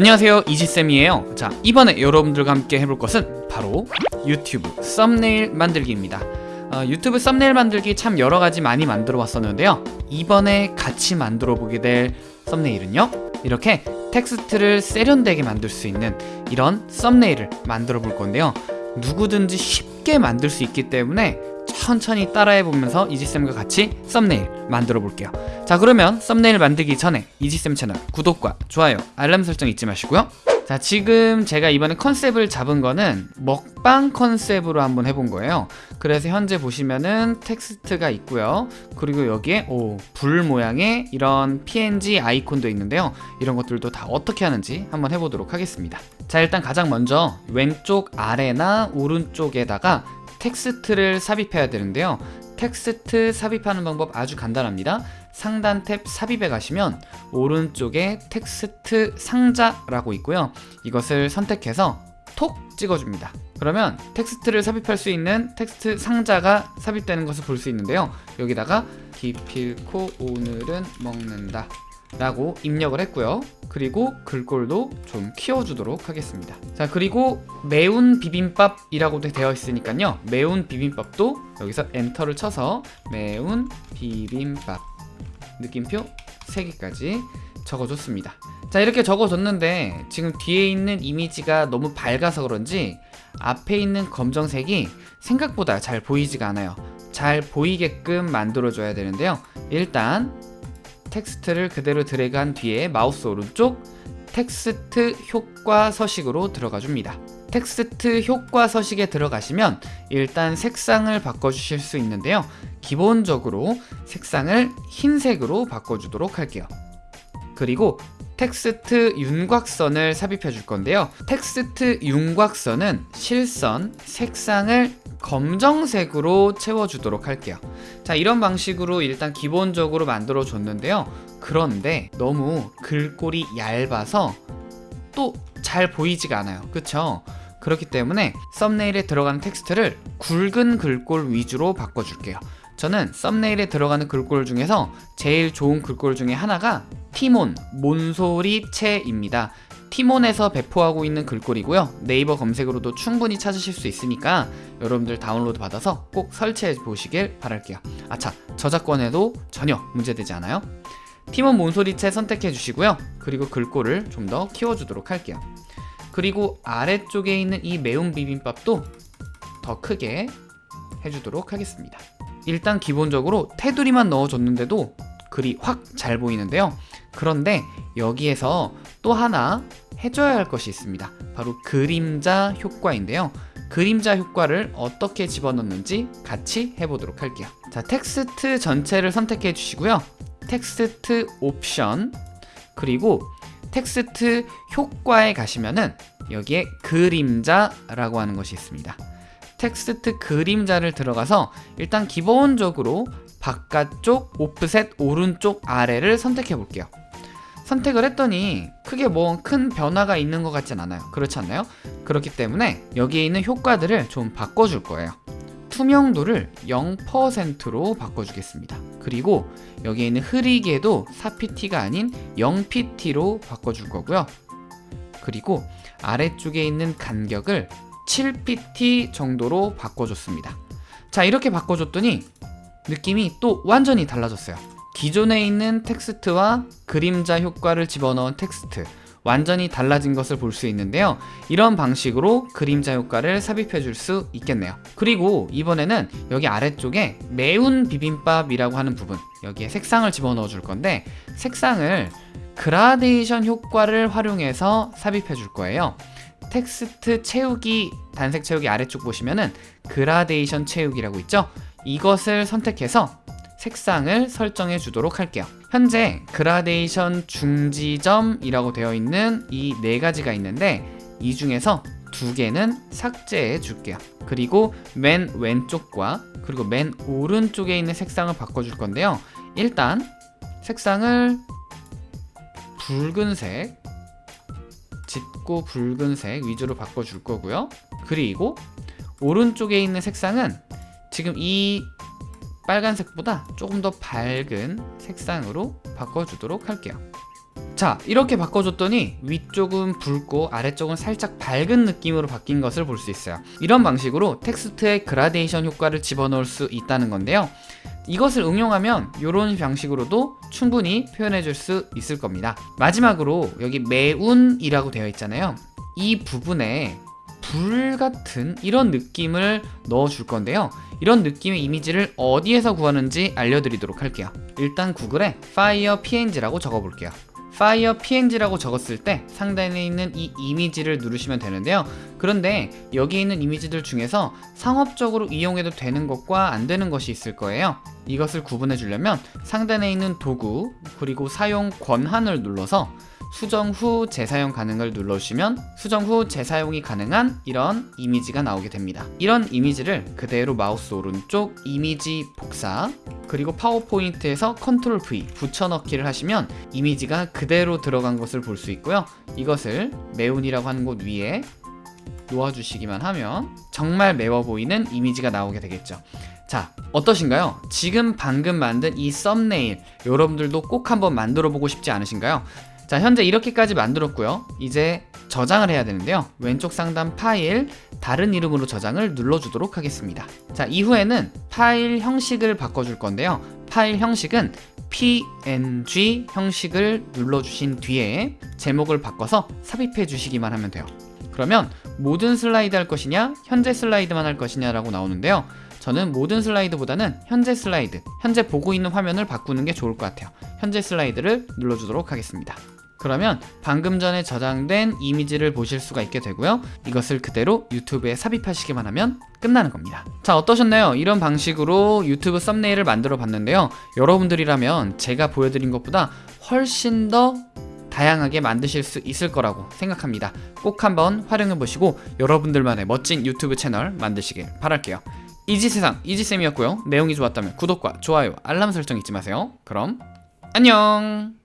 안녕하세요. 이지쌤이에요. 자 이번에 여러분들과 함께 해볼 것은 바로 유튜브 썸네일 만들기입니다. 어, 유튜브 썸네일 만들기 참 여러가지 많이 만들어 왔었는데요. 이번에 같이 만들어 보게 될 썸네일은요. 이렇게 텍스트를 세련되게 만들 수 있는 이런 썸네일을 만들어 볼 건데요. 누구든지 쉽게 만들 수 있기 때문에 천천히 따라해 보면서 이지쌤과 같이 썸네일 만들어 볼게요 자 그러면 썸네일 만들기 전에 이지쌤 채널 구독과 좋아요 알람 설정 잊지 마시고요. 자 지금 제가 이번에 컨셉을 잡은 거는 먹방 컨셉으로 한번 해본 거예요. 그래서 현재 보시면은 텍스트가 있고요. 그리고 여기에 오, 불 모양의 이런 png 아이콘도 있는데요. 이런 것들도 다 어떻게 하는지 한번 해보도록 하겠습니다. 자 일단 가장 먼저 왼쪽 아래나 오른쪽에다가 텍스트를 삽입해야 되는데요 텍스트 삽입하는 방법 아주 간단합니다. 상단 탭 삽입에 가시면 오른쪽에 텍스트 상자라고 있고요. 이것을 선택해서 톡 찍어줍니다. 그러면 텍스트를 삽입할 수 있는 텍스트 상자가 삽입되는 것을 볼 수 있는데요. 여기다가 기필코 오늘은 먹는다 라고 입력을 했고요. 그리고 글꼴도 좀 키워주도록 하겠습니다. 자 그리고 매운 비빔밥이라고도 되어 있으니까요. 매운 비빔밥도 여기서 엔터를 쳐서 매운 비빔밥 느낌표 3개까지 적어줬습니다. 자 이렇게 적어줬는데 지금 뒤에 있는 이미지가 너무 밝아서 그런지 앞에 있는 검정색이 생각보다 잘 보이지가 않아요. 잘 보이게끔 만들어줘야 되는데요. 일단 텍스트를 그대로 드래그한 뒤에 마우스 오른쪽 텍스트 효과 서식으로 들어가 줍니다. 텍스트 효과 서식에 들어가시면 일단 색상을 바꿔주실 수 있는데요. 기본적으로 색상을 흰색으로 바꿔주도록 할게요. 그리고 텍스트 윤곽선을 삽입해 줄 건데요. 텍스트 윤곽선은 실선, 색상을 검정색으로 채워주도록 할게요. 자 이런 방식으로 일단 기본적으로 만들어 줬는데요. 그런데 너무 글꼴이 얇아서 또 잘 보이지가 않아요. 그쵸? 그렇기 때문에 썸네일에 들어가는 텍스트를 굵은 글꼴 위주로 바꿔줄게요. 저는 썸네일에 들어가는 글꼴 중에서 제일 좋은 글꼴 중에 하나가 티몬, 몬소리체입니다. 티몬에서 배포하고 있는 글꼴이고요. 네이버 검색으로도 충분히 찾으실 수 있으니까 여러분들 다운로드 받아서 꼭 설치해 보시길 바랄게요. 아차 저작권에도 전혀 문제되지 않아요. 티몬 몬소리체 선택해 주시고요. 그리고 글꼴을 좀 더 키워주도록 할게요. 그리고 아래쪽에 있는 이 매운 비빔밥도 더 크게 해주도록 하겠습니다. 일단 기본적으로 테두리만 넣어줬는데도 글이 확 잘 보이는데요 그런데 여기에서 또 하나 해줘야 할 것이 있습니다. 바로 그림자 효과인데요. 그림자 효과를 어떻게 집어넣는지 같이 해보도록 할게요. 자 텍스트 전체를 선택해 주시고요. 텍스트 옵션 그리고 텍스트 효과에 가시면은 여기에 그림자라고 하는 것이 있습니다. 텍스트 그림자를 들어가서 일단 기본적으로 바깥쪽 오프셋 오른쪽 아래를 선택해 볼게요 선택을 했더니 크게 뭐 큰 변화가 있는 것 같진 않아요. 그렇지 않나요? 그렇기 때문에 여기에 있는 효과들을 좀 바꿔줄 거예요. 투명도를 0%로 바꿔주겠습니다. 그리고 여기에 있는 흐리게도 4pt가 아닌 0pt로 바꿔줄 거고요. 그리고 아래쪽에 있는 간격을 7pt 정도로 바꿔줬습니다. 자 이렇게 바꿔줬더니 느낌이 또 완전히 달라졌어요 기존에 있는 텍스트와 그림자 효과를 집어넣은 텍스트. 완전히 달라진 것을 볼 수 있는데요. 이런 방식으로 그림자 효과를 삽입해 줄 수 있겠네요. 그리고 이번에는 여기 아래쪽에 매운 비빔밥이라고 하는 부분 여기에 색상을 집어넣어 줄 건데 색상을 그라데이션 효과를 활용해서 삽입해 줄 거예요. 텍스트 채우기 단색 채우기 아래쪽 보시면은 그라데이션 채우기라고 있죠? 이것을 선택해서 색상을 설정해 주도록 할게요. 현재 그라데이션 중지점이라고 되어 있는 이 네 가지가 있는데 이 중에서 두 개는 삭제해 줄게요. 그리고 맨 왼쪽과 그리고 맨 오른쪽에 있는 색상을 바꿔줄 건데요. 일단 색상을 붉은색 짙고 붉은색 위주로 바꿔줄 거고요. 그리고 오른쪽에 있는 색상은 지금 이 빨간색보다 조금 더 밝은 색상으로 바꿔주도록 할게요. 자 이렇게 바꿔줬더니 위쪽은 붉고 아래쪽은 살짝 밝은 느낌으로 바뀐 것을 볼 수 있어요. 이런 방식으로 텍스트의 그라데이션 효과를 집어넣을 수 있다는 건데요. 이것을 응용하면 이런 방식으로도 충분히 표현해 줄 수 있을 겁니다. 마지막으로 여기 매운이라고 되어 있잖아요. 이 부분에 불 같은 이런 느낌을 넣어 줄 건데요. 이런 느낌의 이미지를 어디에서 구하는지 알려드리도록 할게요. 일단 구글에 fire png라고 적어 볼게요. fire png라고 적었을 때 상단에 있는 이 이미지를 누르시면 되는데요. 그런데 여기 있는 이미지들 중에서 상업적으로 이용해도 되는 것과 안 되는 것이 있을 거예요. 이것을 구분해 주려면 상단에 있는 도구 그리고 사용 권한을 눌러서 수정 후 재사용 가능을 눌러주시면 수정 후 재사용이 가능한 이런 이미지가 나오게 됩니다 이런 이미지를 그대로 마우스 오른쪽 이미지 복사 그리고 파워포인트에서 컨트롤 V 붙여넣기를 하시면 이미지가 그대로 들어간 것을 볼 수 있고요 이것을 매운이라고 하는 곳 위에 놓아주시기만 하면 정말 매워 보이는 이미지가 나오게 되겠죠 자 어떠신가요? 지금 방금 만든 이 썸네일 여러분들도 꼭 한번 만들어 보고 싶지 않으신가요? 자 현재 이렇게까지 만들었고요. 이제 저장을 해야 되는데요. 왼쪽 상단 파일 다른 이름으로 저장을 눌러주도록 하겠습니다. 자 이후에는 파일 형식을 바꿔줄 건데요. 파일 형식은 png 형식을 눌러주신 뒤에 제목을 바꿔서 삽입해 주시기만 하면 돼요. 그러면 모든 슬라이드 할 것이냐 현재 슬라이드만 할 것이냐 라고 나오는데요. 저는 모든 슬라이드보다는 현재 슬라이드 현재 보고 있는 화면을 바꾸는 게 좋을 것 같아요. 현재 슬라이드를 눌러주도록 하겠습니다 그러면 방금 전에 저장된 이미지를 보실 수가 있게 되고요. 이것을 그대로 유튜브에 삽입하시기만 하면 끝나는 겁니다. 자 어떠셨나요? 이런 방식으로 유튜브 썸네일을 만들어 봤는데요. 여러분들이라면 제가 보여드린 것보다 훨씬 더 다양하게 만드실 수 있을 거라고 생각합니다. 꼭 한번 활용해 보시고 여러분들만의 멋진 유튜브 채널 만드시길 바랄게요. 이지세상 이지쌤이었고요. 내용이 좋았다면 구독과 좋아요 알람 설정 잊지 마세요. 그럼 안녕